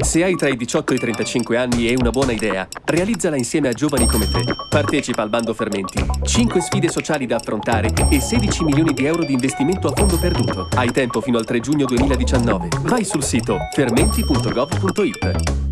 Se hai tra i 18 e i 35 anni e una buona idea, realizzala insieme a giovani come te. Partecipa al bando Fermenti, 5 sfide sociali da affrontare e 16 milioni di euro di investimento a fondo perduto. Hai tempo fino al 3 giugno 2019. Vai sul sito fermenti.gov.it.